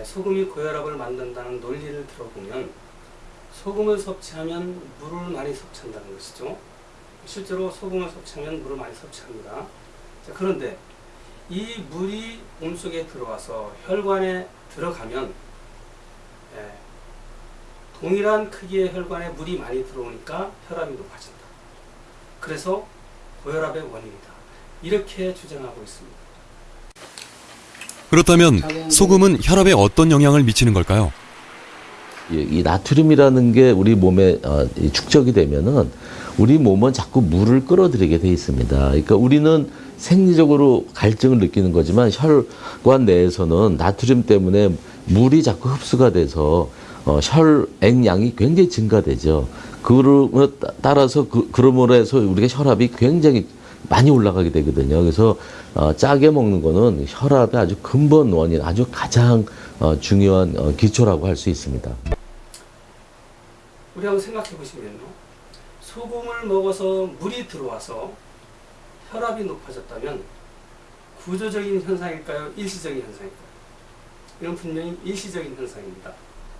예, 소금이 고혈압을 만든다는 논리를 들어보면 소금을 섭취하면 물을 많이 섭취한다는 것이죠. 실제로 소금을 섭취하면 물을 많이 섭취합니다. 자, 그런데 이 물이 몸속에 들어와서 혈관에 들어가면 예, 동일한 크기의 혈관에 물이 많이 들어오니까 혈압이 높아진다. 그래서 고혈압의 원인이다. 이렇게 주장하고 있습니다. 그렇다면 소금은 혈압에 어떤 영향을 미치는 걸까요? 이, 이 나트륨이라는 게 우리 몸에 어, 이 축적이 되면은 우리 몸은 자꾸 물을 끌어들이게 돼 있습니다. 그러니까 우리는 생리적으로 갈증을 느끼는 거지만 혈관 내에서는 나트륨 때문에 물이 자꾸 흡수가 돼서 어, 혈액량이 굉장히 증가되죠. 그로 따라서 그, 그러므로 해서 우리가 혈압이 굉장히 많이 올라가게 되거든요. 그래서 어, 짜게 먹는 거는 혈압의 아주 근본 원인, 아주 가장 어, 중요한 어, 기초라고 할 수 있습니다. 우리 한번 생각해 보시면요. 소금을 먹어서 물이 들어와서 혈압이 높아졌다면 구조적인 현상일까요? 일시적인 현상일까요? 이건 분명히 일시적인 현상입니다.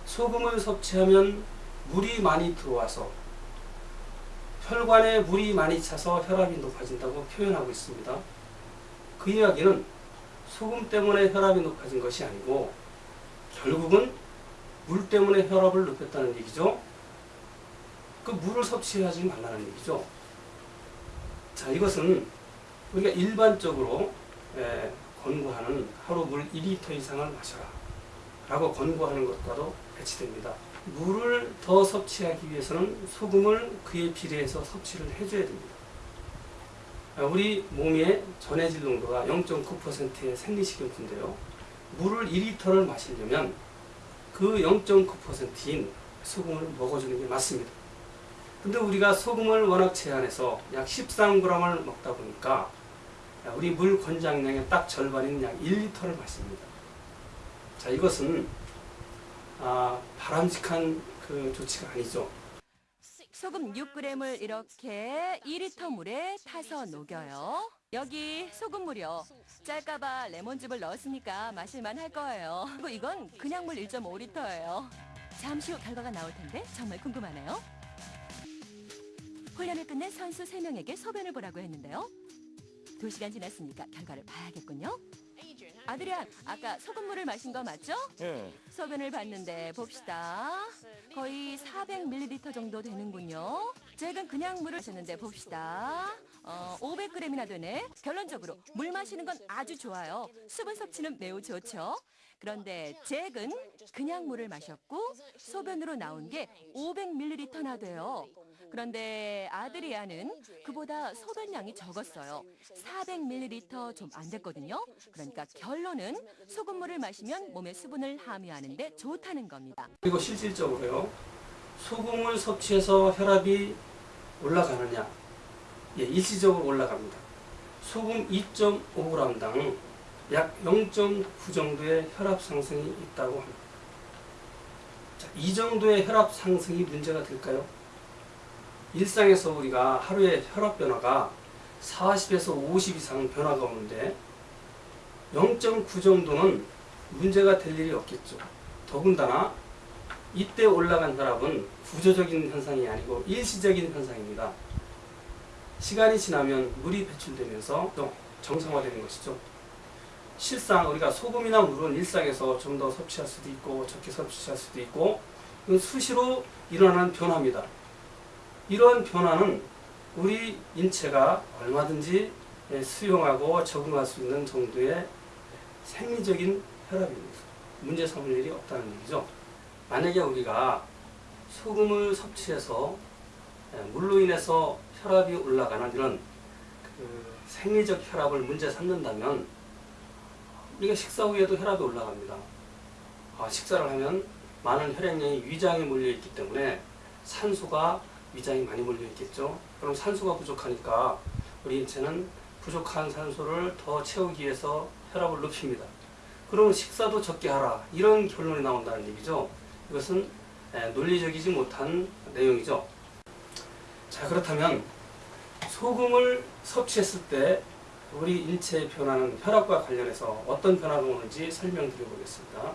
소금을 섭취하면 물이 많이 들어와서 혈관에 물이 많이 차서 혈압이 높아진다고 표현하고 있습니다. 그 이야기는 소금 때문에 혈압이 높아진 것이 아니고 결국은 물 때문에 혈압을 높였다는 얘기죠. 그 물을 섭취하지 말라는 얘기죠. 자, 이것은 우리가 일반적으로 에, 권고하는 하루 물 2리터 이상을 마셔라 라고 권고하는 것과도 배치됩니다. 물을 더 섭취하기 위해서는 소금을 그에 비례해서 섭취를 해줘야 됩니다. 아, 우리 몸의 전해질 농도가 0.9%의 생리식용수인데요. 물을 2리터를 마시려면 그 0.9%인 소금을 먹어주는 게 맞습니다. 근데 우리가 소금을 워낙 제한해서 약 13g을 먹다 보니까 우리 물 권장량의 딱 절반인 약 1리터를 마십니다. 자, 이것은 아, 바람직한 그 조치가 아니죠. 소금 6g을 이렇게 2리터 물에 타서 녹여요. 여기 소금 물이요. 짤까봐 레몬즙을 넣었으니까 마실만 할 거예요. 그리고 이건 그냥 물 1.5리터예요. 잠시 후 결과가 나올 텐데 정말 궁금하네요. 훈련을 끝낸 선수 3명에게 소변을 보라고 했는데요. 2시간 지났으니까 결과를 봐야겠군요. 아드리안, 아까 소금물을 마신 거 맞죠? 예. 소변을 봤는데 봅시다. 거의 400ml 정도 되는군요. 최근 그냥 물을 마셨는데 봅시다. 어, 500g이나 되네. 결론적으로 물 마시는 건 아주 좋아요. 수분 섭취는 매우 좋죠. 그런데 잭은 그냥 물을 마셨고 소변으로 나온 게 500ml나 돼요. 그런데 아드리아는 그보다 소변량이 적었어요. 400ml 좀 안 됐거든요. 그러니까 결론은 소금물을 마시면 몸에 수분을 함유하는데 좋다는 겁니다. 그리고 실질적으로요. 소금을 섭취해서 혈압이 올라가느냐? 예, 일시적으로 올라갑니다. 소금 2.5g당 약 0.9 정도의 혈압 상승이 있다고 합니다. 자, 이 정도의 혈압 상승이 문제가 될까요? 일상에서 우리가 하루에 혈압 변화가 40에서 50 이상 변화가 오는데 0.9 정도는 문제가 될 일이 없겠죠. 더군다나 이때 올라간 혈압은 구조적인 현상이 아니고 일시적인 현상입니다. 시간이 지나면 물이 배출되면서 또 정상화되는 것이죠. 실상 우리가 소금이나 물은 일상에서 좀 더 섭취할 수도 있고 적게 섭취할 수도 있고 수시로 일어나는 변화입니다. 이러한 변화는 우리 인체가 얼마든지 수용하고 적응할 수 있는 정도의 생리적인 혈압입니다. 문제 삼을 일이 없다는 얘기죠. 만약에 우리가 소금을 섭취해서 물로 인해서 혈압이 올라가는 이런 그 생리적 혈압을 문제 삼는다면 우리가 식사 후에도 혈압이 올라갑니다. 아, 식사를 하면 많은 혈액량이 위장에 몰려 있기 때문에 산소가 위장이 많이 몰려 있겠죠. 그럼 산소가 부족하니까 우리 인체는 부족한 산소를 더 채우기 위해서 혈압을 높입니다. 그러면 식사도 적게 하라. 이런 결론이 나온다는 얘기죠. 이것은 논리적이지 못한 내용이죠. 자, 그렇다면 소금을 섭취했을 때 우리 인체의 변화는 혈압과 관련해서 어떤 변화가 오는지 설명드려 보겠습니다.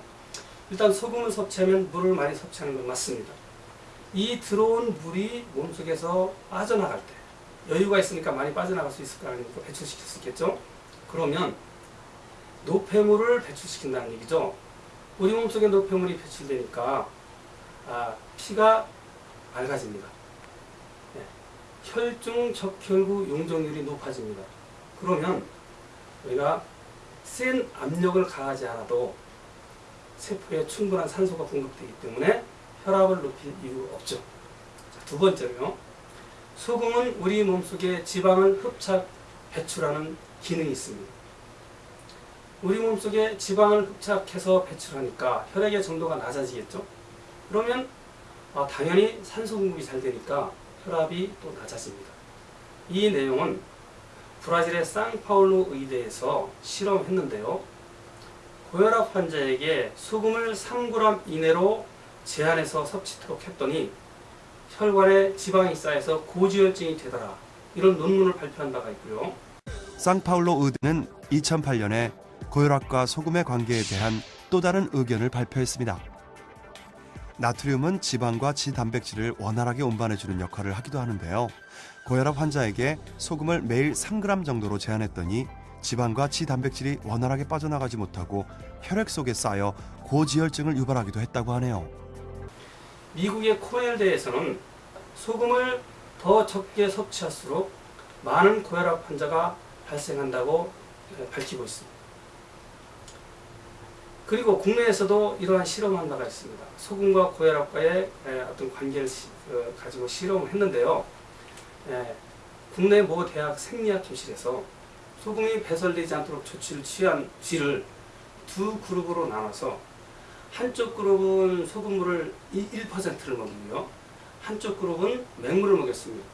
일단 소금을 섭취하면 물을 많이 섭취하는 건 맞습니다. 이 들어온 물이 몸속에서 빠져나갈 때 여유가 있으니까 많이 빠져나갈 수 있을 거 아닙니까? 배출시킬 수 있겠죠? 그러면 노폐물을 배출시킨다는 얘기죠. 우리 몸속에 노폐물이 배출되니까 아, 피가 맑아집니다. 네. 혈중 적혈구 용적률이 높아집니다. 그러면 우리가 센 압력을 가하지 않아도 세포에 충분한 산소가 공급되기 때문에 혈압을 높일 이유 없죠. 자, 두 번째로요. 소금은 우리 몸속에 지방을 흡착 배출하는 기능이 있습니다. 우리 몸속에 지방을 흡착해서 배출하니까 혈액의 정도가 낮아지겠죠. 그러면 어, 당연히 산소 공급이 잘 되니까 혈압이 또 낮아집니다. 이 내용은 브라질의 상파울루 의대에서 실험했는데요. 고혈압 환자에게 소금을 3g 이내로 제한해서 섭취토록 했더니 혈관에 지방이 쌓여서 고지혈증이 되더라. 이런 논문을 발표한 바가 있고요. 상파울로 의대는 2008년에 고혈압과 소금의 관계에 대한 또 다른 의견을 발표했습니다. 나트륨은 지방과 지단백질을 원활하게 운반해주는 역할을 하기도 하는데요. 고혈압 환자에게 소금을 매일 3g 정도로 제한했더니 지방과 지단백질이 원활하게 빠져나가지 못하고 혈액 속에 쌓여 고지혈증을 유발하기도 했다고 하네요. 미국의 코넬대에서는 소금을 더 적게 섭취할수록 많은 고혈압 환자가 발생한다고 예, 밝히고 있습니다. 그리고 국내에서도 이러한 실험한 바가 있습니다. 소금과 고혈압과의 예, 어떤 관계를 시- 어, 가지고 실험을 했는데요. 예, 국내 모 대학 생리학 교실에서 소금이 배설되지 않도록 조치를 취한 쥐를 두 그룹으로 나눠서 한쪽 그룹은 소금물을 1%를 먹이고요. 한쪽 그룹은 맹물을 먹였습니다.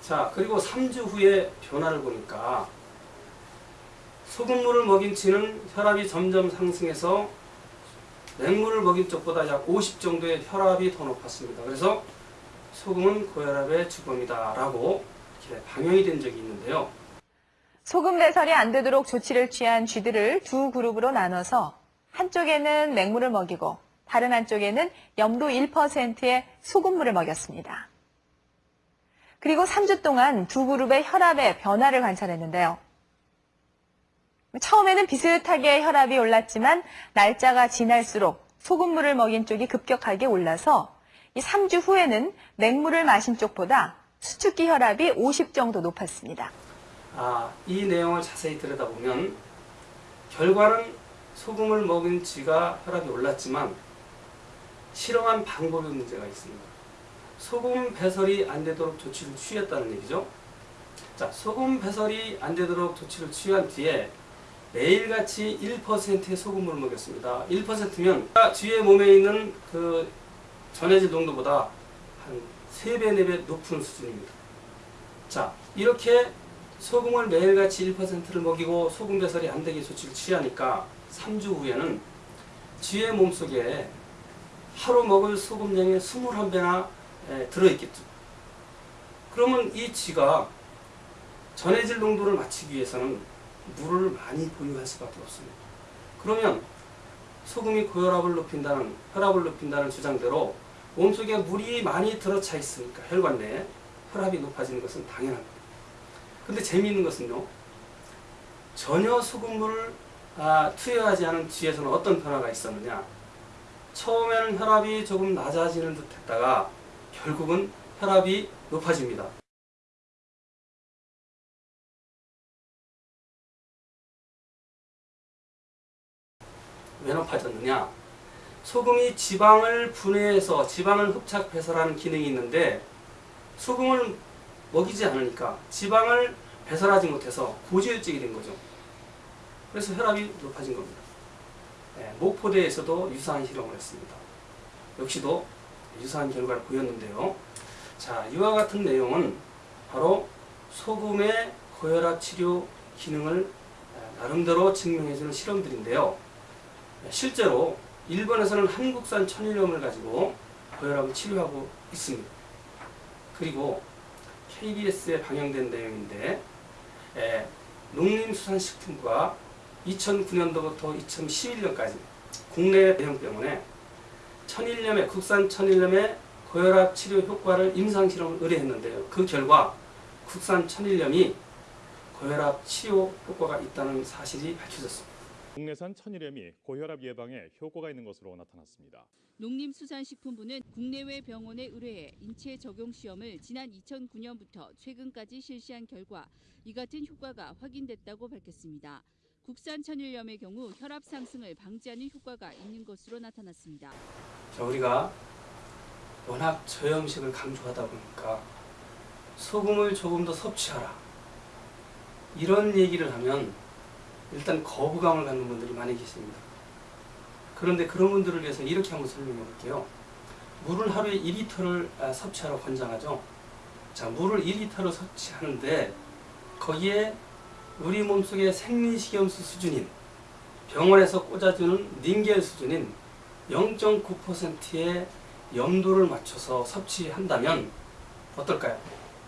자, 그리고 3주 후에 변화를 보니까 소금물을 먹인 쥐는 혈압이 점점 상승해서 맹물을 먹인 쪽보다 약 50 정도의 혈압이 더 높았습니다. 그래서 소금은 고혈압의 주범이다 라고 이렇게 방영이 된 적이 있는데요. 소금 배설이 안 되도록 조치를 취한 쥐들을 두 그룹으로 나눠서 한쪽에는 맹물을 먹이고 다른 한쪽에는 염도 1%의 소금물을 먹였습니다. 그리고 3주 동안 두 그룹의 혈압의 변화를 관찰했는데요. 처음에는 비슷하게 혈압이 올랐지만 날짜가 지날수록 소금물을 먹인 쪽이 급격하게 올라서 이 3주 후에는 맹물을 마신 쪽보다 수축기 혈압이 50 정도 높았습니다. 아, 이 내용을 자세히 들여다보면 결과는 소금을 먹은 쥐가 혈압이 올랐지만 실험한 방법에 문제가 있습니다. 소금 배설이 안 되도록 조치를 취했다는 얘기죠. 자, 소금 배설이 안 되도록 조치를 취한 뒤에 매일같이 1%의 소금물을 먹였습니다. 1%면 쥐의 몸에 있는 그 전해질 농도보다 한 3배, 4배 높은 수준입니다. 자, 이렇게 소금을 매일같이 1%를 먹이고 소금 배설이 안 되게 조치를 취하니까 3주 후에는 쥐의 몸속에 하루 먹을 소금량의 21배나 들어있겠죠. 그러면 이 쥐가 전해질 농도를 맞추기 위해서는 물을 많이 보유할 수밖에 없습니다. 그러면 소금이 고혈압을 높인다는 혈압을 높인다는 주장대로 몸속에 물이 많이 들어차 있으니까 혈관 내에 혈압이 높아지는 것은 당연합니다. 근데 재미있는 것은요. 전혀 소금물을 아, 투여하지 않은 쥐에서는 어떤 변화가 있었느냐. 처음에는 혈압이 조금 낮아지는 듯 했다가 결국은 혈압이 높아집니다. 왜 높아졌느냐? 소금이 지방을 분해해서 지방을 흡착 배설하는 기능이 있는데 소금을 먹이지 않으니까 지방을 배설하지 못해서 고지혈증이 된 거죠. 그래서 혈압이 높아진 겁니다. 네, 목포대에서도 유사한 실험을 했습니다. 역시도 유사한 결과를 보였는데요. 자, 이와 같은 내용은 바로 소금의 고혈압 치료 기능을 나름대로 증명해주는 실험들인데요. 실제로 일본에서는 한국산 천일염을 가지고 고혈압을 치료하고 있습니다. 그리고 KBS에 방영된 내용인데 에, 농림수산식품부가 2009년도부터 2011년까지 국내 대형 병원에 천일염의 국산 천일염의 고혈압 치료 효과를 임상 실험을 의뢰했는데요. 그 결과 국산 천일염이 고혈압 치료 효과가 있다는 사실이 밝혀졌습니다. 국내산 천일염이 고혈압 예방에 효과가 있는 것으로 나타났습니다. 농림수산식품부는 국내외 병원에 의뢰해 인체 적용 시험을 지난 2009년부터 최근까지 실시한 결과 이 같은 효과가 확인됐다고 밝혔습니다. 국산 천일염의 경우 혈압 상승을 방지하는 효과가 있는 것으로 나타났습니다. 자, 우리가 워낙 저염식을 강조하다 보니까 소금을 조금 더 섭취하라. 이런 얘기를 하면 일단 거부감을 갖는 분들이 많이 계십니다. 그런데 그런 분들을 위해서 이렇게 한번 설명해 볼게요. 물을 하루에 2리터를 아, 섭취하라고 권장하죠. 자, 물을 2리터를 섭취하는데 거기에 우리 몸속의 생리식염수 수준인 병원에서 꽂아주는 닌겔 수준인 0.9%의 염도를 맞춰서 섭취한다면 어떨까요?